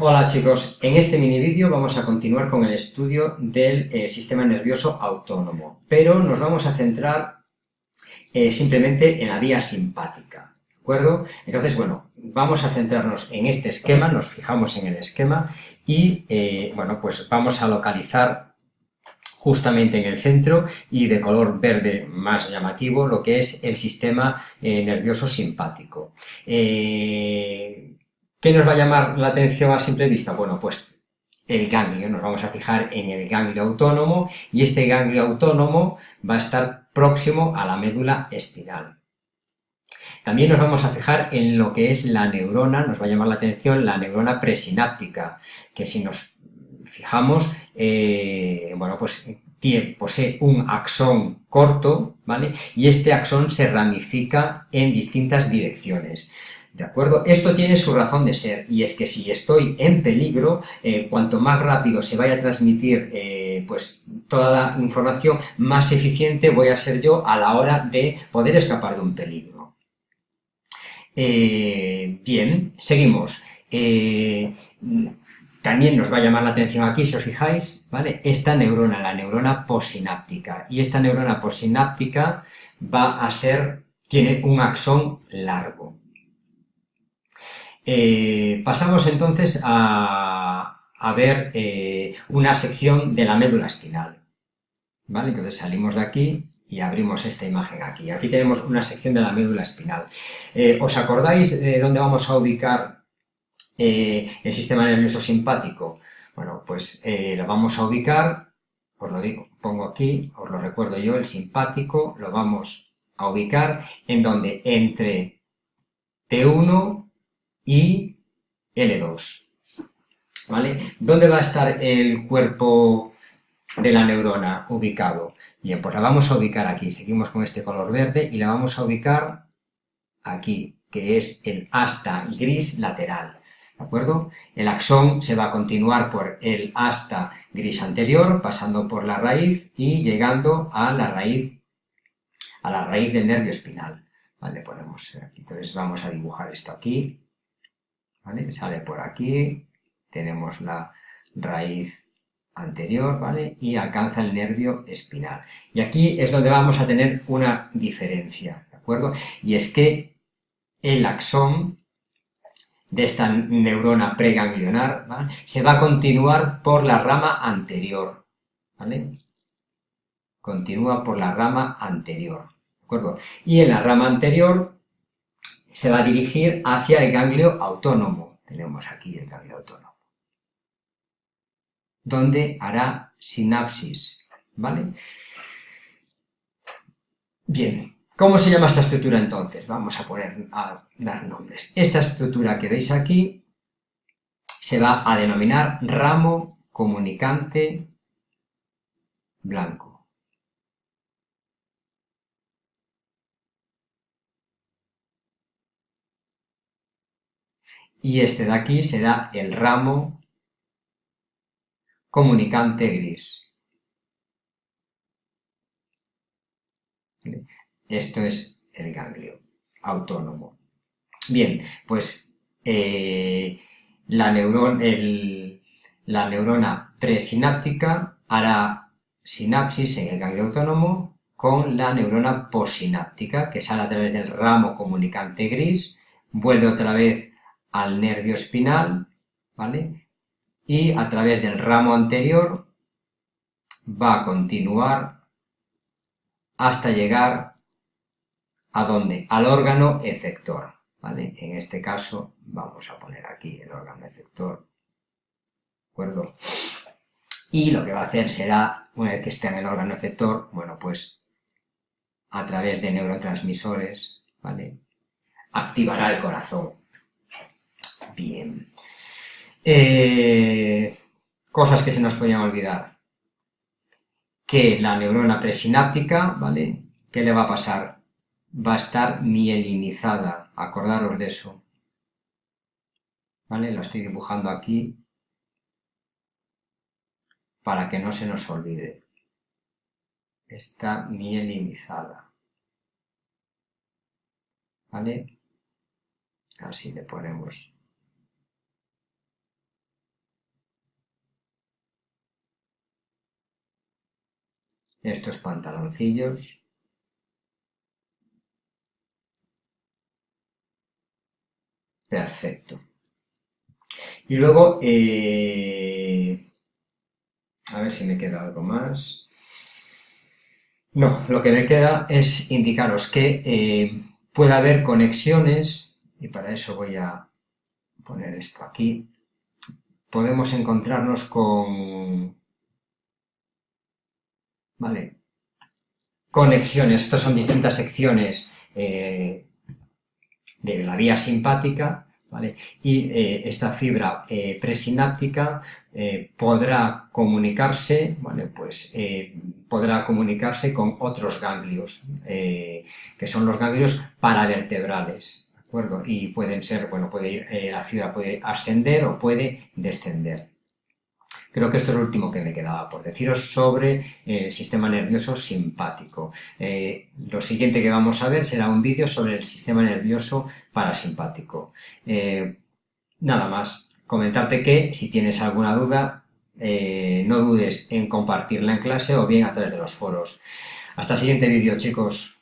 Hola chicos, en este mini vídeo vamos a continuar con el estudio del eh, sistema nervioso autónomo, pero nos vamos a centrar eh, simplemente en la vía simpática, ¿de acuerdo? Entonces, bueno, vamos a centrarnos en este esquema, nos fijamos en el esquema y, eh, bueno, pues vamos a localizar justamente en el centro y de color verde más llamativo lo que es el sistema nervioso simpático. ¿Qué nos va a llamar la atención a simple vista? Bueno, pues el ganglio, nos vamos a fijar en el ganglio autónomo y este ganglio autónomo va a estar próximo a la médula espinal. También nos vamos a fijar en lo que es la neurona, nos va a llamar la atención la neurona presináptica, que si nos fijamos, eh, bueno, pues posee un axón corto, ¿vale? Y este axón se ramifica en distintas direcciones. ¿De acuerdo? Esto tiene su razón de ser, y es que si estoy en peligro, eh, cuanto más rápido se vaya a transmitir eh, pues, toda la información, más eficiente voy a ser yo a la hora de poder escapar de un peligro. Eh, bien, seguimos. también nos va a llamar la atención aquí, si os fijáis, ¿vale? Esta neurona, la neurona posináptica, y esta neurona posináptica va a ser, tiene un axón largo, eh, pasamos entonces a, ver eh, una sección de la médula espinal. ¿Vale? Entonces salimos de aquí y abrimos esta imagen aquí. Aquí tenemos una sección de la médula espinal. Eh, ¿Os acordáis de dónde vamos a ubicar el sistema nervioso simpático? Bueno, pues lo vamos a ubicar, os lo digo, pongo aquí, os lo recuerdo yo, el simpático lo vamos a ubicar en donde entre T1 y L2. ¿Vale? ¿Dónde va a estar el cuerpo de la neurona ubicado? Bien, pues la vamos a ubicar aquí. Seguimos con este color verde y la vamos a ubicar aquí, que es el asta gris lateral. ¿De acuerdo? El axón se va a continuar por el asta gris anterior, pasando por la raíz y llegando a la raíz, a la raíz del nervio espinal. ¿Vale? Ponemos. Entonces vamos a dibujar esto aquí. Sale por aquí, tenemos la raíz anterior, ¿vale? Y alcanza el nervio espinal. Y aquí es donde vamos a tener una diferencia, ¿de acuerdo? Y es que el axón de esta neurona preganglionar se va a continuar por la rama anterior, ¿vale? Continúa por la rama anterior, ¿de acuerdo? Y en la rama anterior se va a dirigir hacia el ganglio autónomo. Tenemos aquí el ganglio autónomo. Donde hará sinapsis, ¿vale? Bien, ¿cómo se llama esta estructura entonces? Vamos a poner, a dar nombres. Esta estructura que veis aquí se va a denominar ramo comunicante blanco. Y este de aquí será el ramo comunicante gris. Esto es el ganglio autónomo. Bien, pues eh, la, neurona presináptica hará sinapsis en el ganglio autónomo con la neurona posináptica, que sale a través del ramo comunicante gris, vuelve otra vez al nervio espinal, ¿vale? Y a través del ramo anterior va a continuar hasta llegar a dónde? Al órgano efector, ¿vale? En este caso vamos a poner aquí el órgano efector, ¿de acuerdo? Y lo que va a hacer será, una vez que esté en el órgano efector, bueno, pues a través de neurotransmisores, ¿vale? Activará el corazón, Bien. Eh, cosas que se nos podían olvidar. Que la neurona presináptica, ¿vale? ¿Qué le va a pasar? Va a estar mielinizada, acordaros de eso. ¿Vale? Lo estoy dibujando aquí para que no se nos olvide. Está mielinizada. ¿Vale? Así le ponemos estos pantaloncillos. Perfecto. Y luego, eh, a ver si me queda algo más. No, lo que me queda es indicaros que eh, puede haber conexiones, y para eso voy a poner esto aquí, podemos encontrarnos con... Conexiones, estas son distintas secciones eh, de la vía simpática. Y eh, esta fibra eh, presináptica podrá comunicarse. Pues podrá comunicarse con otros ganglios, que son los ganglios paravertebrales, acuerdo? Y pueden ser, bueno, puede ir, la fibra puede ascender o puede descender. Creo que esto es lo último que me quedaba por deciros sobre eh, el sistema nervioso simpático. Eh, lo siguiente que vamos a ver será un vídeo sobre el sistema nervioso parasimpático. nada más, comentarte que si tienes alguna duda, no dudes en compartirla en clase o bien a través de los foros. Hasta el siguiente vídeo, chicos.